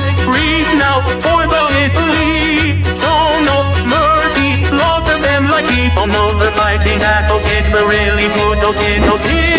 take breathe now for the Italy. Oh no mercy, slaughter them like people. No, the fighting advocate, the really good, okay, okay.